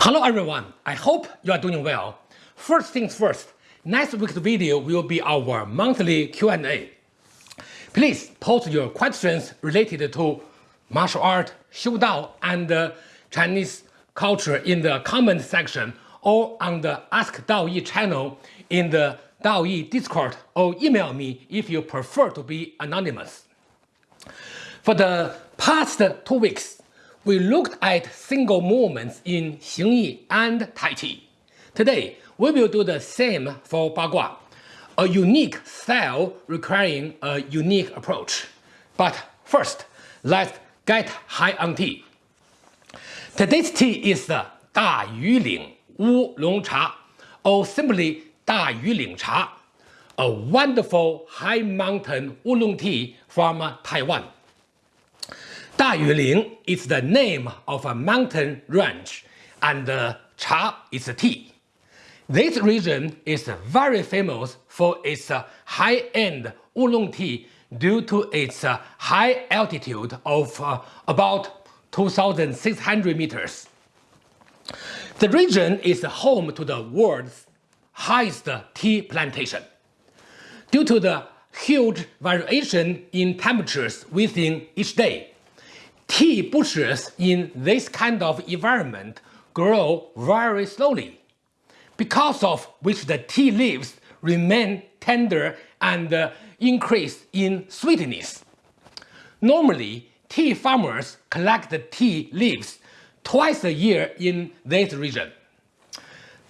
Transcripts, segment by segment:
Hello everyone, I hope you are doing well. First things first, next week's video will be our monthly Q&A. Please post your questions related to martial art, Xiu Dao, and uh, Chinese culture in the comment section or on the Ask Daoyi channel in the Daoyi Discord or email me if you prefer to be anonymous. For the past two weeks, we looked at single movements in Xingyi and Tai Chi. Today, we will do the same for Bagua, a unique style requiring a unique approach. But first, let's get high on tea. Today's tea is the Da Yu Ling Wu Long Cha, or simply Da Yu Ling Cha, a wonderful high mountain oolong tea from Taiwan. Dayuling is the name of a mountain range, and Cha is a tea. This region is very famous for its high-end oolong tea due to its high altitude of uh, about 2,600 meters. The region is home to the world's highest tea plantation. Due to the huge variation in temperatures within each day, Tea bushes in this kind of environment grow very slowly, because of which the tea leaves remain tender and uh, increase in sweetness. Normally, tea farmers collect the tea leaves twice a year in this region.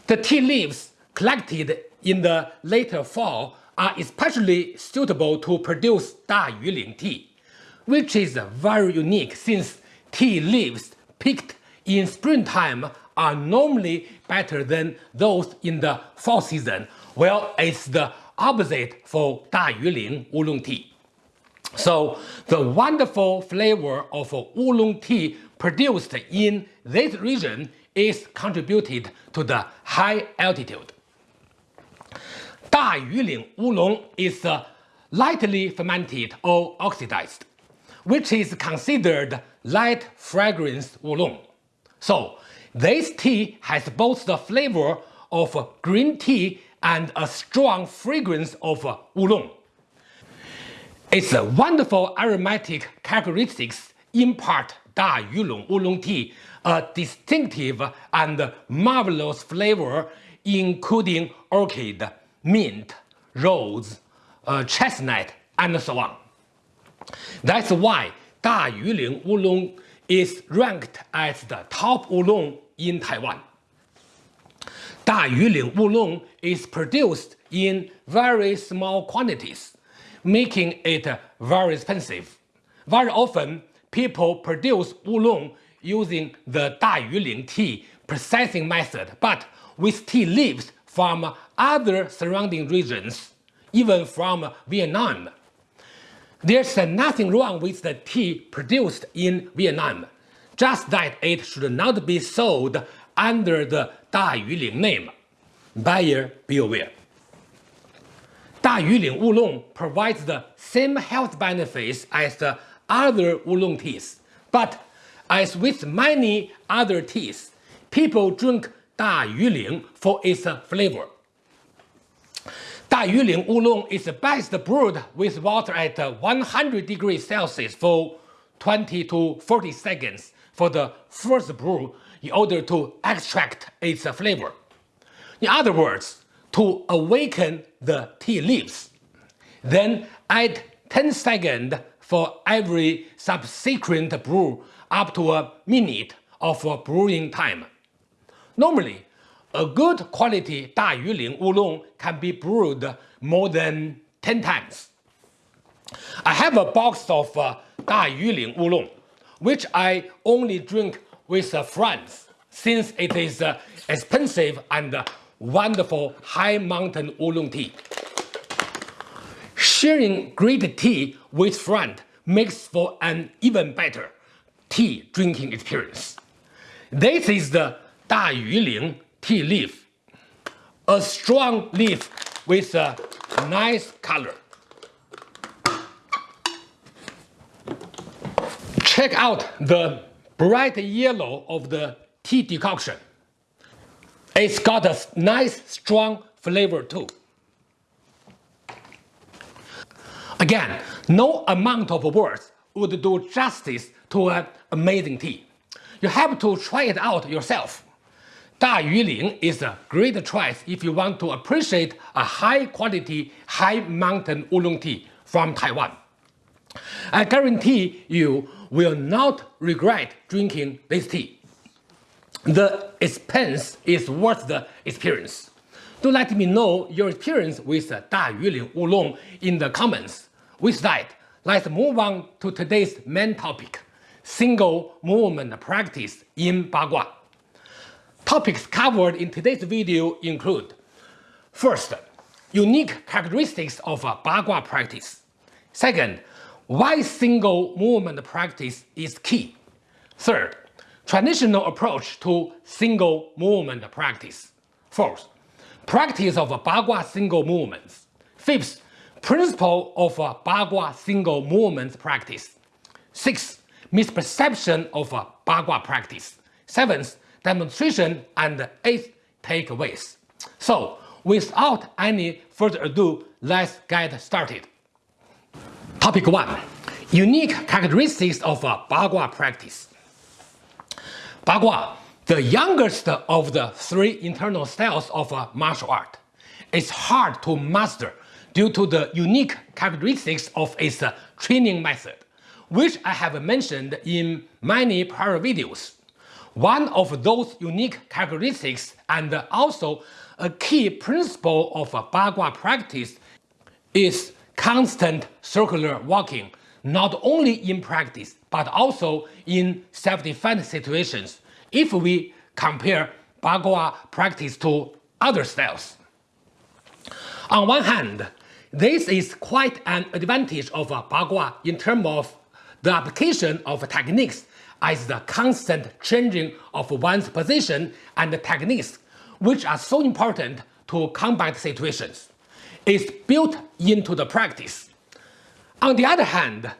The tea leaves collected in the later fall are especially suitable to produce Da Yuling tea which is very unique since tea leaves picked in springtime are normally better than those in the fall season, well, it's the opposite for Da Yuling oolong tea. So the wonderful flavor of oolong tea produced in this region is contributed to the high altitude. Da Yuling oolong is uh, lightly fermented or oxidized which is considered light fragrance oolong. So this tea has both the flavor of green tea and a strong fragrance of oolong. Its wonderful aromatic characteristics impart Da Yuling oolong tea a distinctive and marvelous flavor including orchid, mint, rose, uh, chestnut, and so on. That's why Da Yuling Oolong is ranked as the top oolong in Taiwan. Da Yuling Oolong is produced in very small quantities, making it very expensive. Very often, people produce oolong using the Da Yuling tea processing method, but with tea leaves from other surrounding regions, even from Vietnam there's nothing wrong with the tea produced in Vietnam, just that it should not be sold under the Da Yuling name. Buyer beware. Da Yuling Oolong provides the same health benefits as the other oolong teas, but as with many other teas, people drink Da Yuling for its flavor. Da Yuling Oolong is best brewed with water at uh, 100 degrees Celsius for 20 to 40 seconds for the first brew in order to extract its flavor. In other words, to awaken the tea leaves. Then add 10 seconds for every subsequent brew up to a minute of brewing time. Normally, a good quality Da Yuling Oolong can be brewed more than 10 times. I have a box of uh, Da Yuling Oolong, which I only drink with uh, friends since it is uh, expensive and uh, wonderful high mountain oolong tea. Sharing great tea with friends makes for an even better tea drinking experience. This is the Da Yuling tea leaf, a strong leaf with a nice color. Check out the bright yellow of the tea decoction. It's got a nice strong flavor too. Again, no amount of words would do justice to an amazing tea. You have to try it out yourself. Da Yuling is a great choice if you want to appreciate a high quality, high mountain oolong tea from Taiwan. I guarantee you will not regret drinking this tea. The expense is worth the experience. Do let me know your experience with Da Yuling Oolong in the comments. With that, let's move on to today's main topic, single movement practice in Bagua. Topics covered in today's video include First, unique characteristics of a Bagua practice. Second, why single movement practice is key. Third, traditional approach to single movement practice. Fourth, practice of Bagua single movements. Fifth, principle of Bagua single movement practice. Sixth, misperception of Bagua practice. Seventh, demonstration and 8 takeaways. So, without any further ado, let's get started. Topic 1. Unique characteristics of uh, Bagua practice. Bagua, the youngest of the three internal styles of uh, martial art, is hard to master due to the unique characteristics of its uh, training method, which I have mentioned in many prior videos. One of those unique characteristics and also a key principle of Bagua practice is constant circular walking not only in practice but also in self-defense situations if we compare Bagua practice to other styles. On one hand, this is quite an advantage of Bagua in terms of the application of techniques as the constant changing of one's position and techniques which are so important to combat situations. It's built into the practice. On the other hand,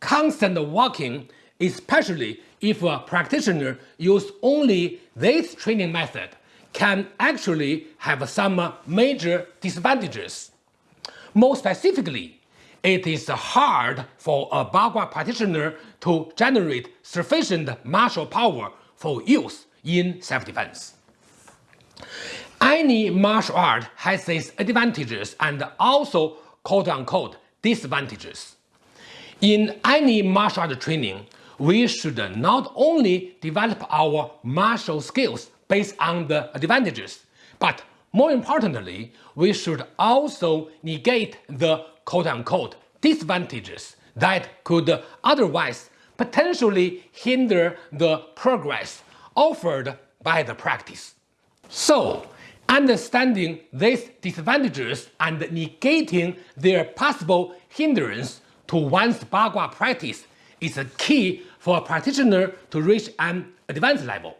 constant walking, especially if a practitioner use only this training method, can actually have some major disadvantages. More specifically, it is hard for a Bagua practitioner to generate sufficient martial power for use in self-defense. Any martial art has its advantages and also quote-unquote disadvantages. In any martial art training, we should not only develop our martial skills based on the advantages, but more importantly, we should also negate the quote-unquote disadvantages that could otherwise potentially hinder the progress offered by the practice. So, understanding these disadvantages and negating their possible hindrance to one's Bagua practice is a key for a practitioner to reach an advanced level.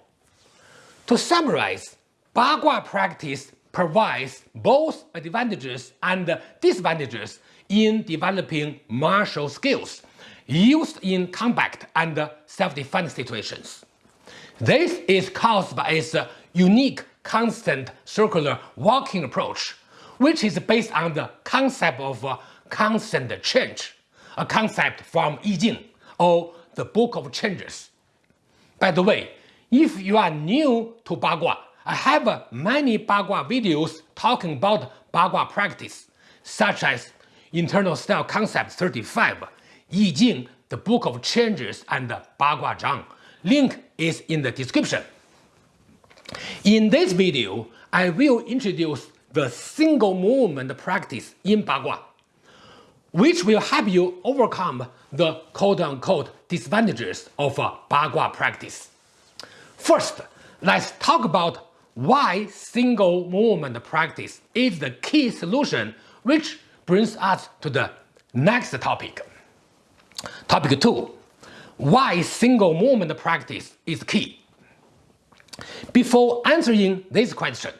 To summarize, Bagua practice provides both advantages and disadvantages in developing martial skills used in combat and self-defense situations. This is caused by its unique constant circular walking approach, which is based on the concept of constant change, a concept from I Ching, or the Book of Changes. By the way, if you are new to Bagua, I have many Bagua videos talking about Bagua practice, such as Internal Style Concept 35, Yi Jing, the Book of Changes, and Bagua Zhang. Link is in the description. In this video, I will introduce the single movement practice in Bagua, which will help you overcome the quote-unquote disadvantages of Bagua practice. First, let's talk about why single movement practice is the key solution which brings us to the next topic. Topic 2. Why single movement practice is key. Before answering this question,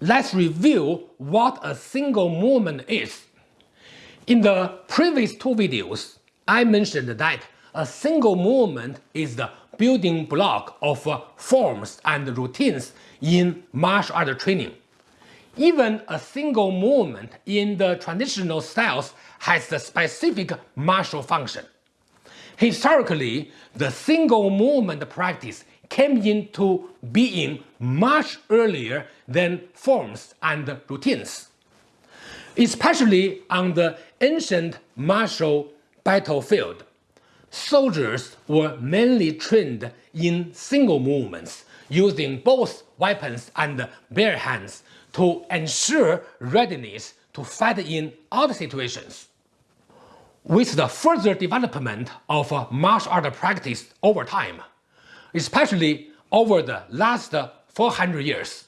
let's review what a single movement is. In the previous two videos, I mentioned that a single movement is the building block of forms and routines in martial art training. Even a single movement in the traditional styles has a specific martial function. Historically, the single movement practice came into being much earlier than forms and routines. Especially on the ancient martial battlefield, soldiers were mainly trained in single movements, using both weapons and bare hands to ensure readiness to fight in all situations. With the further development of martial art practice over time, especially over the last 400 years,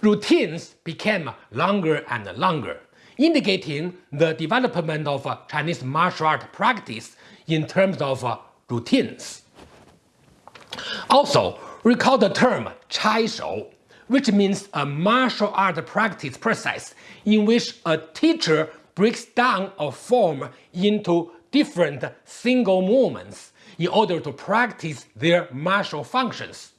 routines became longer and longer, indicating the development of Chinese martial art practice in terms of routines. Also, recall the term Chai Shou, which means a martial art practice process in which a teacher breaks down a form into different single movements in order to practice their martial functions.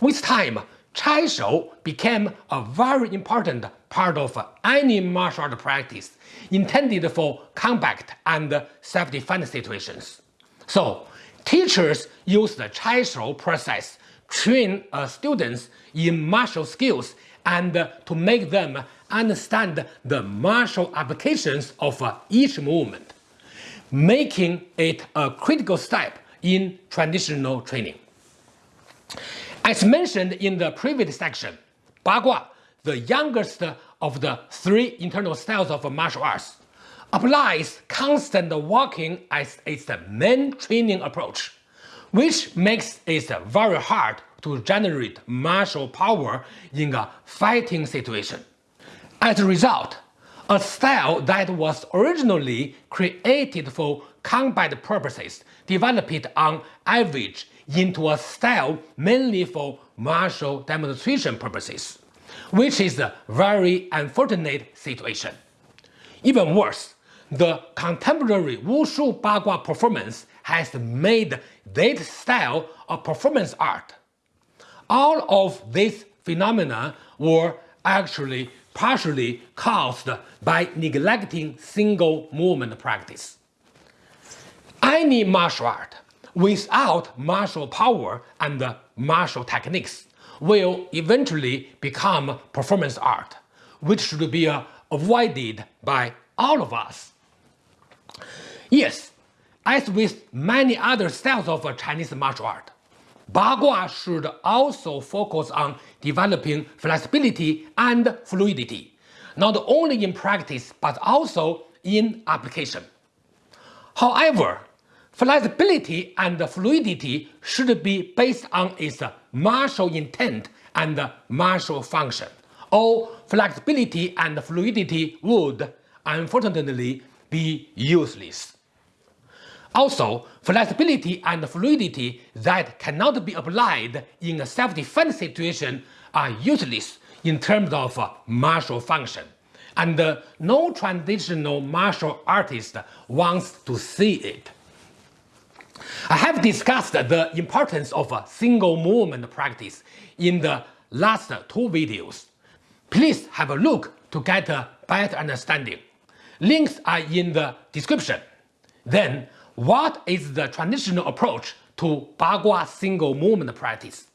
With time, Chai Shou became a very important part of any martial art practice intended for combat and self-defense situations. So, teachers use the Chai Shou process train uh, students in martial skills and uh, to make them understand the martial applications of uh, each movement, making it a critical step in traditional training. As mentioned in the previous section, Bagua, the youngest of the three internal styles of martial arts, applies constant walking as its main training approach which makes it very hard to generate martial power in a fighting situation. As a result, a style that was originally created for combat purposes developed on average into a style mainly for martial demonstration purposes, which is a very unfortunate situation. Even worse, the contemporary Wushu Bagua performance has made this style of performance art. All of these phenomena were actually partially caused by neglecting single movement practice. Any martial art without martial power and martial techniques will eventually become performance art, which should be avoided by all of us. Yes, as with many other styles of Chinese martial art, Bagua should also focus on developing flexibility and fluidity, not only in practice but also in application. However, flexibility and fluidity should be based on its martial intent and martial function, or flexibility and fluidity would, unfortunately, be useless. Also, flexibility and fluidity that cannot be applied in a self-defense situation are useless in terms of uh, martial function, and uh, no traditional martial artist wants to see it. I have discussed the importance of single movement practice in the last two videos. Please have a look to get a better understanding. Links are in the description. Then what is the traditional approach to Bagua single movement practice?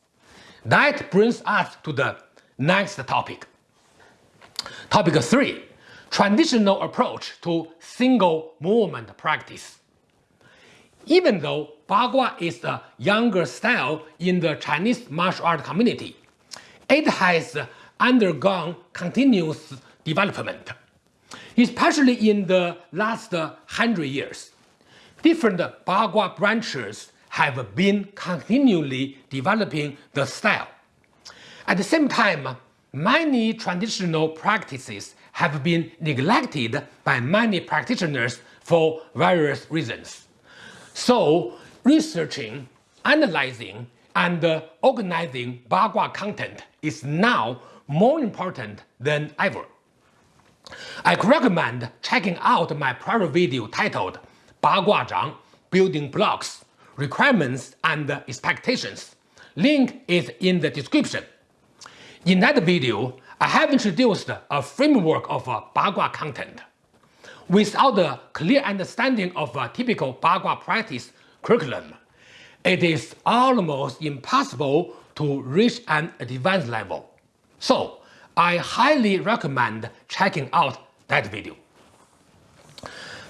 That brings us to the next topic. Topic 3. Traditional approach to single movement practice. Even though Bagua is a younger style in the Chinese martial art community, it has undergone continuous development, especially in the last hundred years different Bagua branches have been continually developing the style. At the same time, many traditional practices have been neglected by many practitioners for various reasons. So, researching, analyzing, and organizing Bagua content is now more important than ever. I recommend checking out my prior video titled Bagua Zhang Building Blocks requirements and expectations. Link is in the description. In that video, I have introduced a framework of uh, Bagua content. Without a clear understanding of a typical Bagua practice curriculum, it is almost impossible to reach an advanced level. So, I highly recommend checking out that video.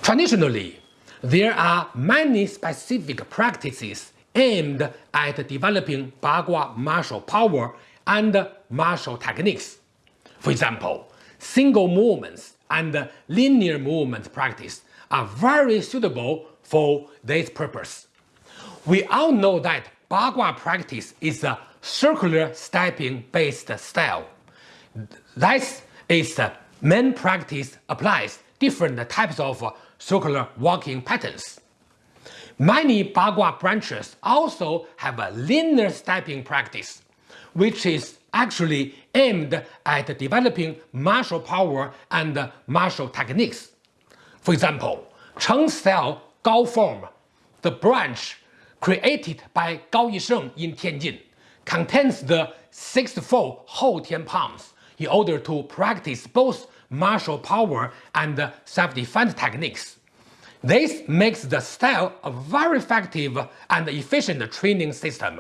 Traditionally, there are many specific practices aimed at developing Bagua martial power and martial techniques. For example, single movements and linear movement practice are very suitable for this purpose. We all know that Bagua practice is a circular stepping based style. This is the main practice applies different types of circular walking patterns. Many Bagua branches also have a linear stepping practice, which is actually aimed at developing martial power and martial techniques. For example, Cheng style Gao form, the branch created by Gao Yisheng in Tianjin, contains the six-fold Hou Tian palms in order to practice both martial power and self-defense techniques. This makes the style a very effective and efficient training system,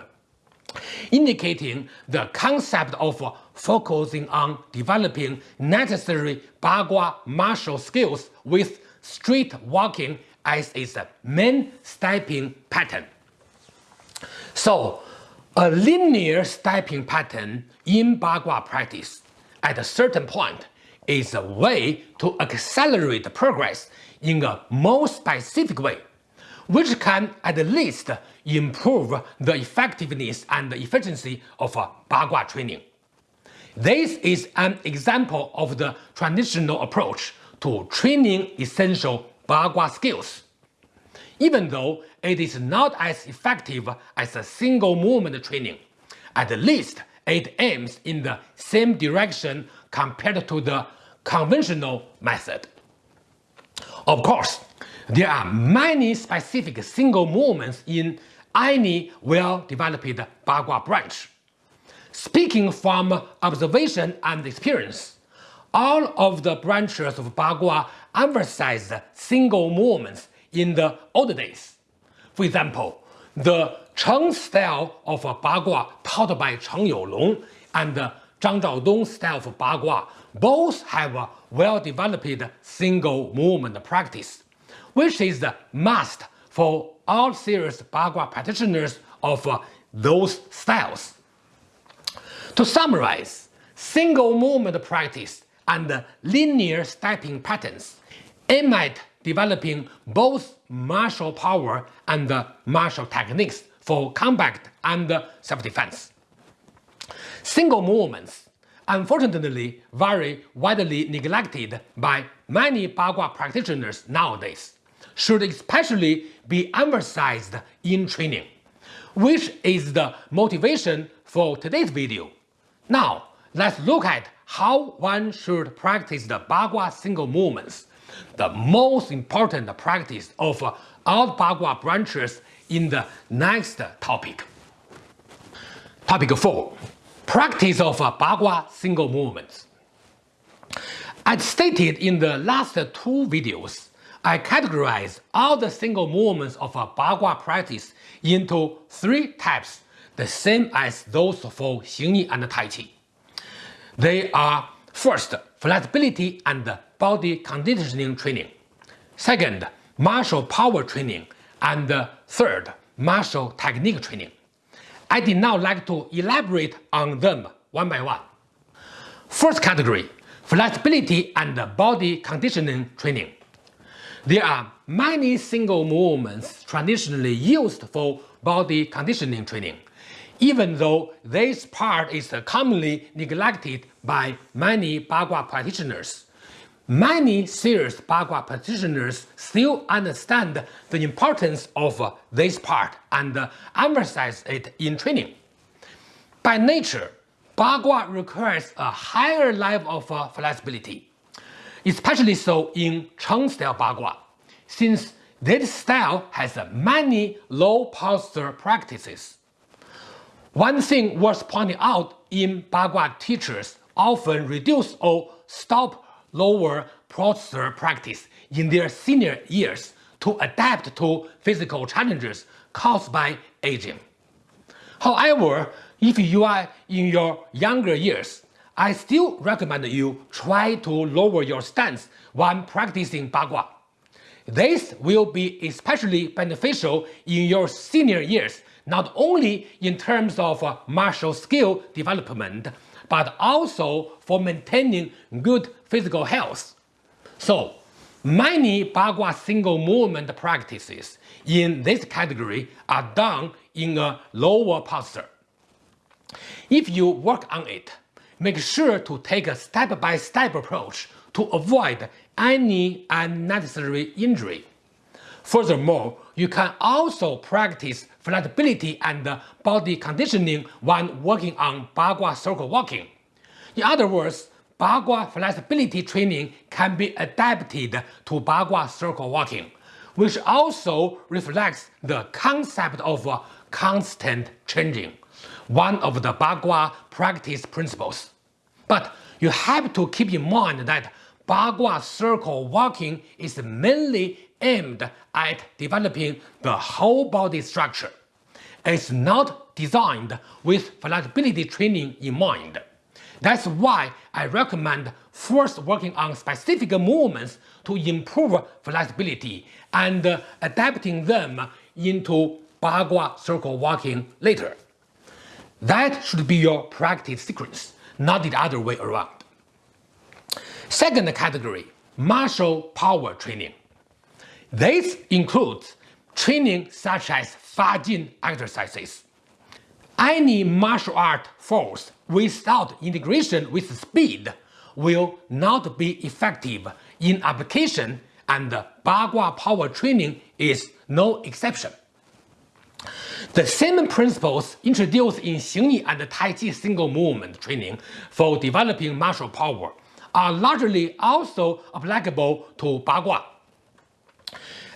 indicating the concept of focusing on developing necessary Bagua martial skills with street walking as its main stepping pattern. So, a linear stepping pattern in Bagua practice at a certain point is a way to accelerate progress in a more specific way, which can at least improve the effectiveness and efficiency of Bagua training. This is an example of the traditional approach to training essential Bagua skills. Even though it is not as effective as a single movement training, at least it aims in the same direction compared to the conventional method. Of course, there are many specific single movements in any well-developed Bagua branch. Speaking from observation and experience, all of the branches of Bagua emphasized single movements in the old days. For example, the Cheng style of Bagua taught by Cheng Youlong and Zhang Zhaodong style of Bagua both have a well-developed single movement practice, which is the must for all serious Bagua practitioners of uh, those styles. To summarize, single movement practice and linear stepping patterns aim at developing both martial power and martial techniques for combat and self-defense. Single movements, unfortunately very widely neglected by many Bagua practitioners nowadays, should especially be emphasized in training, which is the motivation for today's video. Now, let's look at how one should practice the Bagua single movements, the most important practice of all Bagua branches in the next topic. Topic 4. Practice of Bagua single movements. As stated in the last two videos, I categorize all the single movements of Bagua practice into three types, the same as those for Xingyi and Tai Chi. They are first, flexibility and body conditioning training. Second, martial power training. And third, martial technique training. I did now like to elaborate on them one by one. First category, flexibility and body conditioning training. There are many single movements traditionally used for body conditioning training, even though this part is commonly neglected by many Bagua practitioners. Many serious Bagua practitioners still understand the importance of this part and emphasize it in training. By nature, Bagua requires a higher level of uh, flexibility, especially so in Cheng style Bagua, since This style has many low posture practices. One thing worth pointing out in Bagua teachers often reduce or stop lower posture practice in their senior years to adapt to physical challenges caused by aging. However, if you are in your younger years, I still recommend you try to lower your stance when practicing Bagua. This will be especially beneficial in your senior years, not only in terms of uh, martial skill development, but also for maintaining good physical health. So, many Bagua single movement practices in this category are done in a lower posture. If you work on it, make sure to take a step-by-step -step approach to avoid any unnecessary injury. Furthermore, you can also practice flexibility and body conditioning when working on Bagua circle walking. In other words, Bagua flexibility training can be adapted to Bagua circle walking, which also reflects the concept of constant changing, one of the Bagua practice principles. But you have to keep in mind that Bagua circle walking is mainly aimed at developing the whole body structure. It's not designed with flexibility training in mind. That's why I recommend first working on specific movements to improve flexibility and adapting them into Bagua circle walking later. That should be your practice sequence, not the other way around. Second category, martial power training. This includes training such as Fajin exercises. Any martial art force without integration with speed will not be effective in application and Bagua power training is no exception. The same principles introduced in Xingyi and Tai Chi single movement training for developing martial power are largely also applicable to Bagua.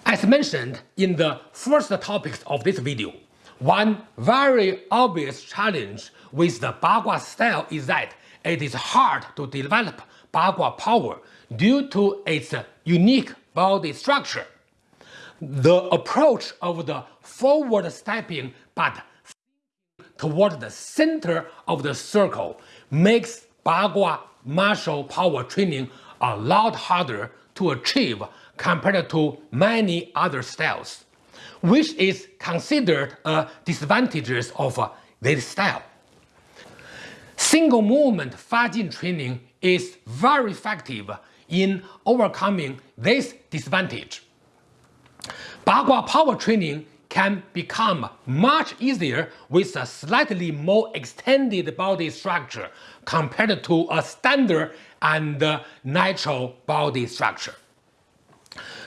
As mentioned in the first topics of this video, one very obvious challenge with the Bagua style is that it is hard to develop Bagua power due to its unique body structure. The approach of the forward stepping but toward the center of the circle makes Bagua martial power training a lot harder to achieve compared to many other styles, which is considered a disadvantage of uh, this style. Single movement Fajin training is very effective in overcoming this disadvantage. Bagua power training can become much easier with a slightly more extended body structure compared to a standard and uh, natural body structure.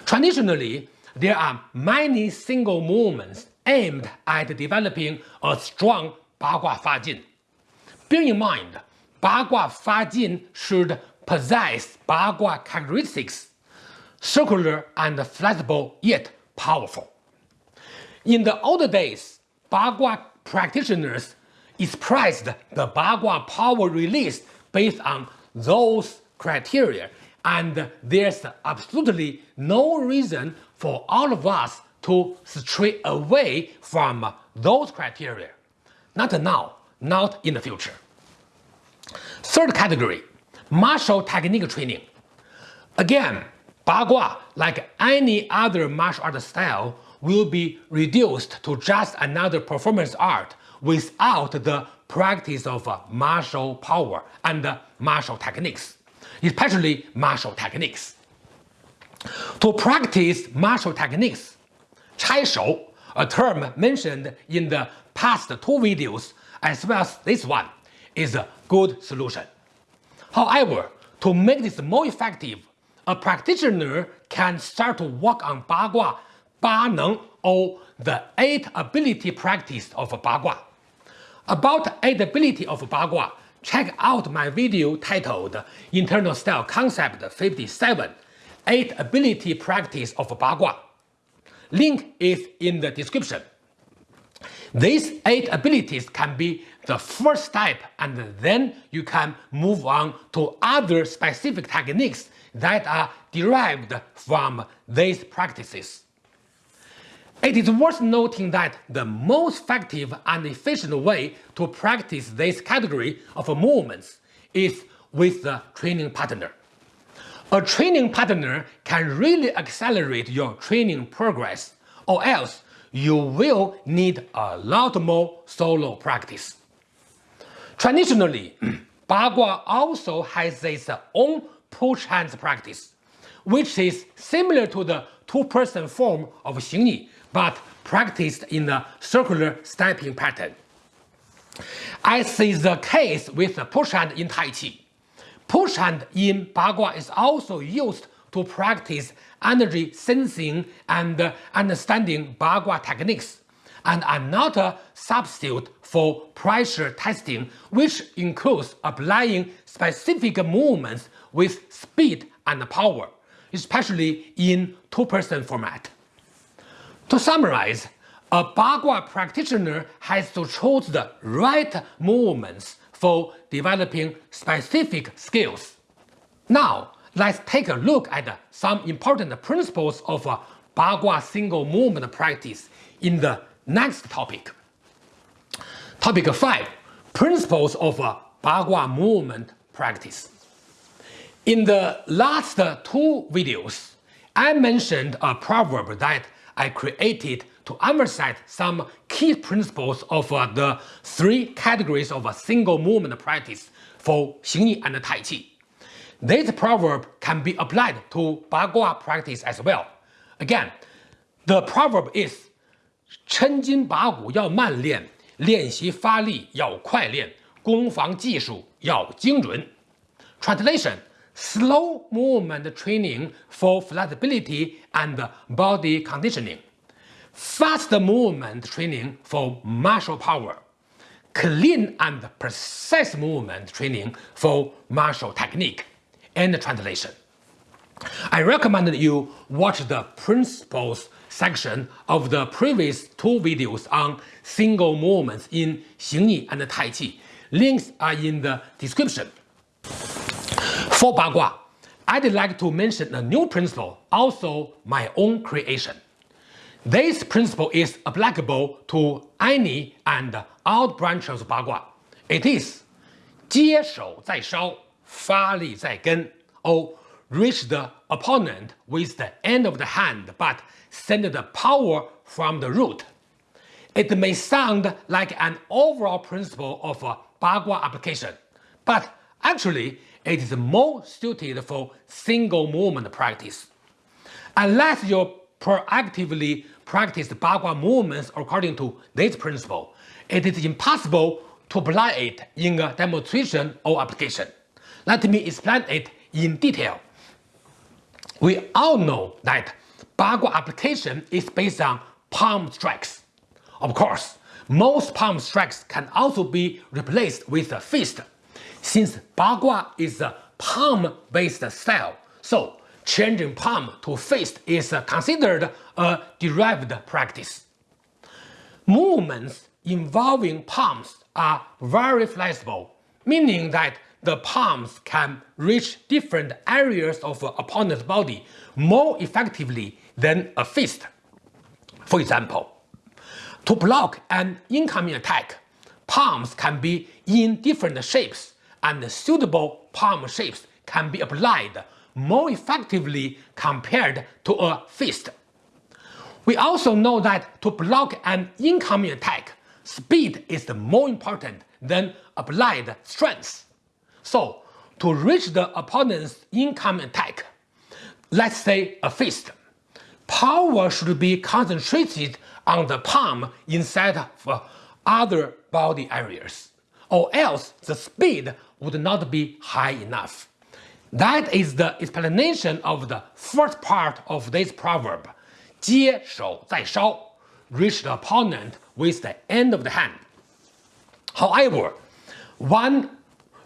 Traditionally, there are many single movements aimed at developing a strong Bagua Fajin. Bear in mind, Bagua Fajin should possess Bagua characteristics, circular and flexible yet powerful. In the old days, Bagua practitioners expressed the Bagua power release based on those criteria and there's absolutely no reason for all of us to stray away from those criteria. Not now, not in the future. Third category, martial technique training. Again, Bagua, like any other martial art style, will be reduced to just another performance art without the practice of martial power and martial techniques, especially martial techniques. To practice martial techniques, Chai Shou, a term mentioned in the past two videos as well as this one, is a good solution. However, to make this more effective, a practitioner can start to work on Bagua Ba Neng or the eight ability practice of Bagua. About eight ability of Bagua, check out my video titled Internal Style Concept 57, 8 ability practice of Bagua. Link is in the description. These eight abilities can be the first step and then you can move on to other specific techniques that are derived from these practices. It is worth noting that the most effective and efficient way to practice this category of movements is with the training partner. A training partner can really accelerate your training progress, or else you will need a lot more solo practice. Traditionally, Bagua also has its own push hands practice, which is similar to the two-person form of Xingyi, but practiced in a circular stepping pattern. As is the case with the push hand in Tai Chi, push hand in Bagua is also used to practice energy sensing and understanding Bagua techniques and are not a substitute for pressure testing, which includes applying specific movements with speed and power, especially in two-person format. To summarize, a Bagua practitioner has to choose the right movements for developing specific skills. Now, let's take a look at some important principles of Bagua single movement practice in the next topic. Topic 5. Principles of Bagua movement practice. In the last two videos, I mentioned a proverb that I created to emphasize some key principles of uh, the three categories of a single movement practice for Xingyi and Tai Chi. This proverb can be applied to Bagua practice as well. Again, the proverb is 抻筋拔骨要慢练，练习发力要快练，攻防技术要精准。Translation slow movement training for flexibility and body conditioning, fast movement training for martial power, clean and precise movement training for martial technique, and translation. I recommend you watch the principles section of the previous two videos on single movements in Xingyi and Tai Chi. Links are in the description. For Bagua, I'd like to mention a new principle, also my own creation. This principle is applicable to any and all branches of Bagua. It is 接手在梢,发力在根, or reach the opponent with the end of the hand but send the power from the root. It may sound like an overall principle of Bagua application, but actually it is more suited for single movement practice. Unless you proactively practice Bagua movements according to this principle, it is impossible to apply it in a demonstration or application. Let me explain it in detail. We all know that Bagua application is based on palm strikes. Of course, most palm strikes can also be replaced with a fist since Bagua is a palm-based style, so changing palm to fist is considered a derived practice. Movements involving palms are very flexible, meaning that the palms can reach different areas of opponent's body more effectively than a fist. For example, to block an incoming attack, palms can be in different shapes and suitable palm shapes can be applied more effectively compared to a fist. We also know that to block an incoming attack, speed is more important than applied strength. So, to reach the opponent's incoming attack, let's say a fist, power should be concentrated on the palm instead of other body areas, or else the speed would not be high enough. That is the explanation of the first part of this proverb, 接手在梢, reach the opponent with the end of the hand. However, when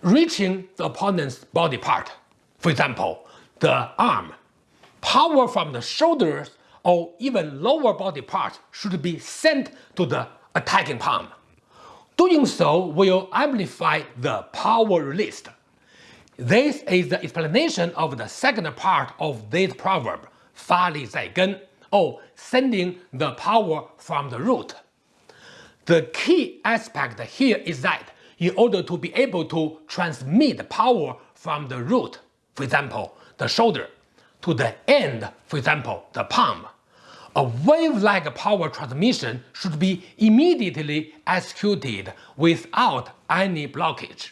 reaching the opponent's body part, for example, the arm, power from the shoulders or even lower body part should be sent to the attacking palm. Doing so will amplify the power released. This is the explanation of the second part of this proverb, 发力在根, or sending the power from the root. The key aspect here is that in order to be able to transmit power from the root, for example, the shoulder, to the end, for example, the palm, a wave-like power transmission should be immediately executed without any blockage.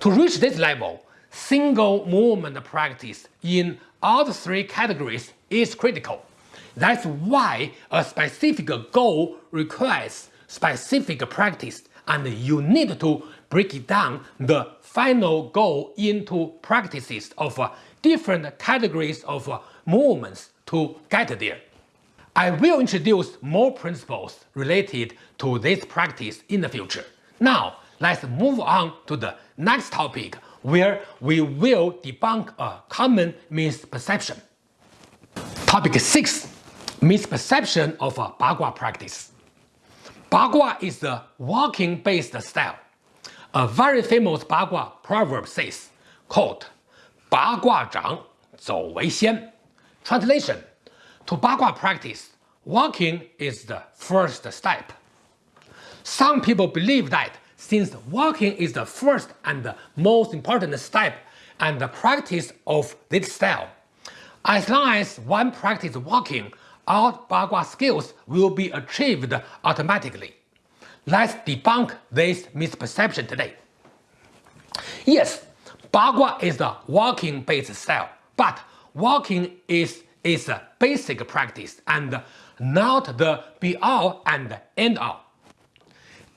To reach this level, single movement practice in all three categories is critical. That's why a specific goal requires specific practice and you need to break down the final goal into practices of different categories of movements to get there. I will introduce more principles related to this practice in the future. Now, let's move on to the next topic where we will debunk a common misperception. Topic 6. Misperception of a Bagua practice. Bagua is the walking-based style. A very famous Bagua proverb says, quote, 八卦掌，走为先. Translation To Bagua practice, walking is the first step. Some people believe that since walking is the first and the most important step and the practice of this style, as long as one practices walking, all Bagua skills will be achieved automatically. Let's debunk this misperception today. Yes, Bagua is a walking-based style, but walking is its basic practice and not the be-all and end-all.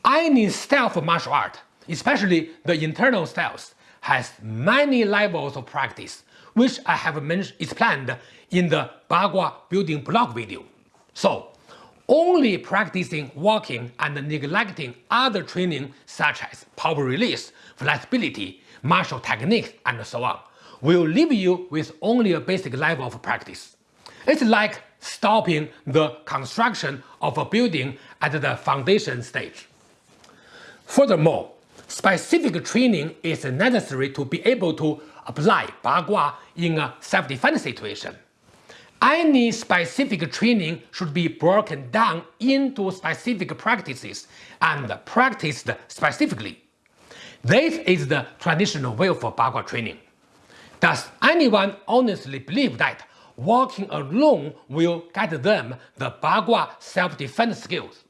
Any style of martial art, especially the internal styles, has many levels of practice, which I have explained in the Bagua building block video. So, only practicing walking and neglecting other training such as power release, flexibility, martial techniques, and so on, will leave you with only a basic level of practice. It's like stopping the construction of a building at the foundation stage. Furthermore, specific training is necessary to be able to apply Bagua in a self-defense situation. Any specific training should be broken down into specific practices and practiced specifically. This is the traditional way for Bagua training. Does anyone honestly believe that walking alone will get them the Bagua self-defense skills?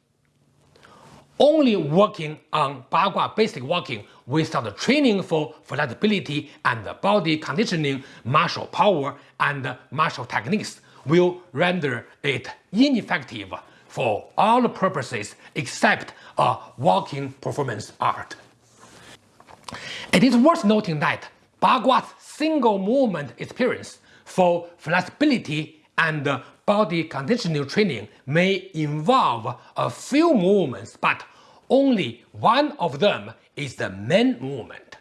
Only working on Bagua basic walking without training for flexibility and body conditioning, martial power, and martial techniques will render it ineffective for all purposes except a walking performance art. It is worth noting that Bagua's single movement experience for flexibility and body conditioning training may involve a few movements, but only one of them is the main movement,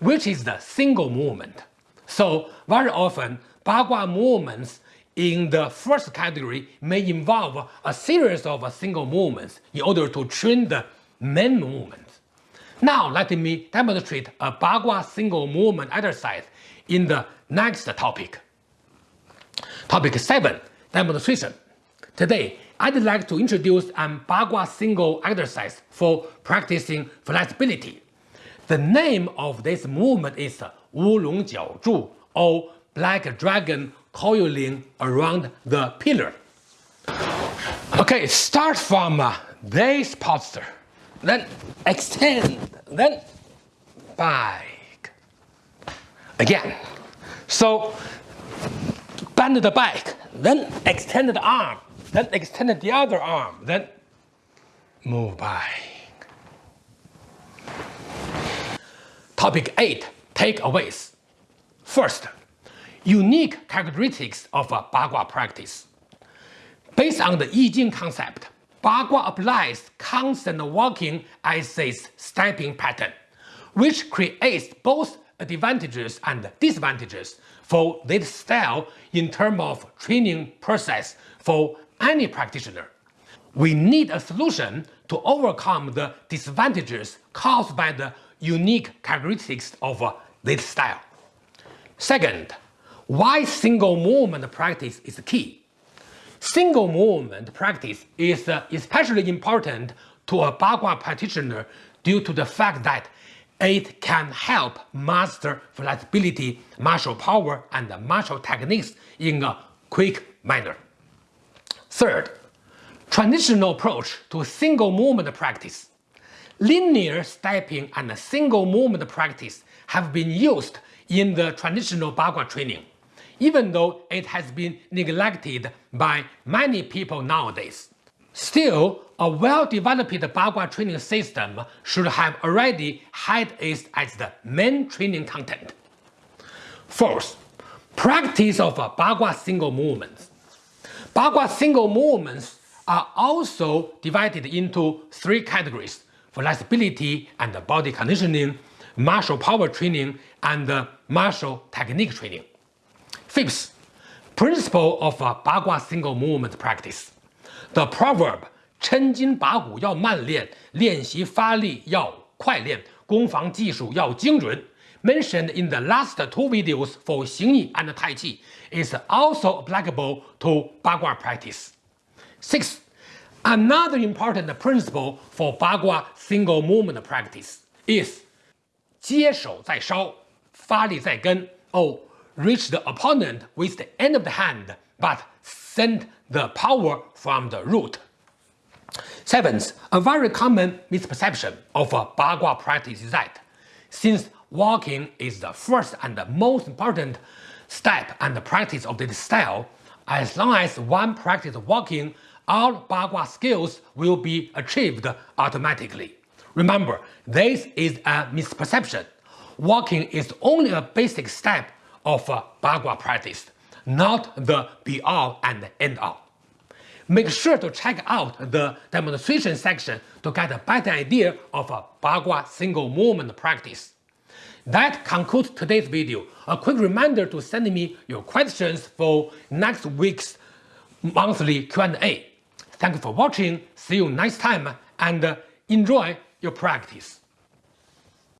which is the single movement. So very often, Bagua movements in the first category may involve a series of single movements in order to train the main movement. Now let me demonstrate a Bagua single movement exercise in the next topic. Topic 7. Demonstration. Today, I'd like to introduce an Bagua single exercise for practicing flexibility. The name of this movement is Wulong Jiao Zhu or Black Dragon coiling around the pillar. Okay, start from uh, this posture then extend, then back. Again. So bend the back, then extend the arm, then extend the other arm, then move back. Topic 8. Takeaways. First, unique characteristics of a Bagua practice. Based on the I Ching concept, Bagua applies constant walking as its stepping pattern, which creates both advantages and disadvantages for this style in terms of training process for any practitioner. We need a solution to overcome the disadvantages caused by the unique characteristics of uh, this style. Second, why single movement practice is key. Single movement practice is uh, especially important to a Bagua practitioner due to the fact that it can help master flexibility, martial power, and martial techniques in a quick manner. Third, traditional approach to single movement practice. Linear stepping and single movement practice have been used in the traditional Bagua training, even though it has been neglected by many people nowadays. Still, a well-developed Bagua training system should have already had it as the main training content. Fourth, practice of Bagua single movements. Bagua single movements are also divided into three categories, flexibility and body conditioning, martial power training, and martial technique training. Fifth, principle of Bagua single movement practice. The proverb 抻筋拔骨要慢练，练习发力要快练，攻防技术要精准 mentioned in the last two videos for Xingyi and Tai Chi is also applicable to Bagua practice. Sixth, another important principle for Bagua single movement practice is 接手在烧，发力在跟 or reach the opponent with the end of the hand but send the power from the root. Seventh, a very common misperception of a Bagua practice is that since walking is the first and the most important step and practice of this style, as long as one practices walking, all Bagua skills will be achieved automatically. Remember, this is a misperception. Walking is only a basic step of Bagua practice, not the be-all and end-all. Make sure to check out the demonstration section to get a better idea of a Bagua single movement practice. That concludes today's video. A quick reminder to send me your questions for next week's monthly Q&A. Thank you for watching, see you next time, and enjoy your practice.